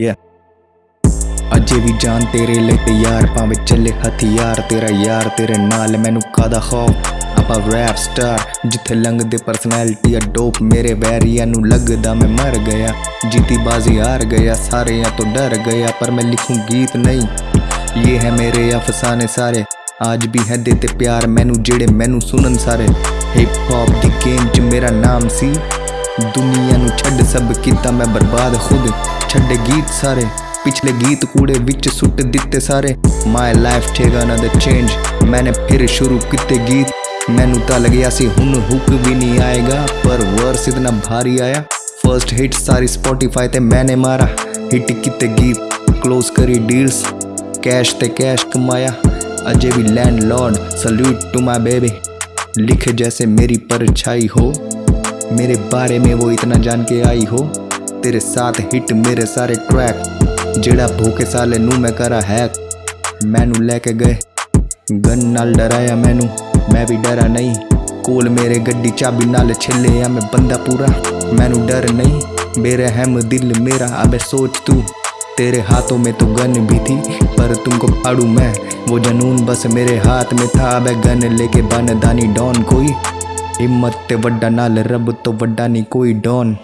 Yeah. ਅਜੇ ਵੀ ਜਾਨ ਤੇਰੇ ਲਈ ਤਿਆਰ, ਭਾਵੇਂ ਚੱਲੇ ਹਥਿਆਰ। ਤੇਰਾ ਯਾਰ ਤੇਰੇ ਨਾਲ ਮੈਨੂੰ ਕਾਦਾ ਖੌਫ? ਆਪਾਂ ਰੈਪ ਸਟਾਰ ਜਿੱਥੇ ਲੰਘਦੇ ਪਰਸਨੈਲਿਟੀ ਆ ਡੋਪ ਮੇਰੇ ਵੈਰੀਆਂ ਨੂੰ ਲੱਗਦਾ ਮੈਂ ਮਰ ਗਿਆ। ਜੀਤੀ ਬਾਜ਼ੀ ਹਾਰ ਗਿਆ, ਸਾਰਿਆਂ ਤੋਂ ਡਰ ਗਿਆ, ਪਰ ਮੈਂ ਲਿਖੂੰ ਗੀਤ ਨਹੀਂ। ਇਹ ਹੈ ਮੇਰੇ ਅਫਸਾਨੇ ਸਾਰੇ, ਅੱਜ ਵੀ ਹੈ ਦੇ ਤੇ ਪਿਆਰ ਮੈਨੂੰ, ਜਿਹੜੇ ਮੈਨੂੰ ਸੁਣਨ ਸਾਰੇ। ਹਿਪ ਹੌਪ ਦੀ ਗੇਮ 'ਚ ਮੇਰਾ ਨਾਮ ਸੀ। ਦੁਨੀਆ ਨੂੰ ਛੱਡ ਸਭ ਕੀਤਾ ਮੈਂ ਬਰਬਾਦ ਖੁਦ। ਛੱਡੇ ਗੀਤ ਸਾਰੇ ਪਿਛਲੇ ਗੀਤ ਕੂੜੇ ਵਿੱਚ ਸੁੱਟ ਦਿੱਤੇ ਸਾਰੇ my life take another change ਮੈਨੇ ਫਿਰ ਸ਼ੁਰੂ ਕੀਤੇ ਗੀਤ ਮੈਨੂੰ ਤਾਂ ਲੱਗਿਆ ਸੀ ਹੁਣ ਹੁੱਕ ਵੀ ਨਹੀਂ ਆਏਗਾ ਪਰ ਵਰਸ ਇਤਨਾ ਭਾਰੀ ਆਇਆ ਫਰਸਟ ਹਿੱਟ ਸਾਰੀ ਸਪੋਟੀਫਾਈ ਤੇ ਮੈਨੇ ਮਾਰਾ ਹਿੱਟ ਕੀਤੇ ਗੀਤ ਕਲੋਜ਼ ਕਰੀ ਡੀਲਸ कैश ते कैश कमाया अजय भी landlord salute to my baby लिखे जैसे मेरी परछाई हो मेरे बारे में वो इतना जान के आई हो तेरे साथ हिट मेरे सारे ट्रैक जेड़ा भूखे साले नू मैं करा हैक मैनू लेके गए। गन नाल डराया मैनू। मैं भी डरा नहीं। कोल मेरे गड्डी चाबी नाल छिले या मैं बंदा पूरा। मैनू डर नहीं। मेरे हम दिल मेरा, अबे सोच तू। तेरे हाथों में तो गन भी थी, पर तुमको अड़ू मैं। वो जनून बस मेरे हाथ में था। अबे गन लेके बन दानी डॉन कोई। हिम्मत ते वड्डा नाल, रब तो वड्डा नहीं कोई डॉन।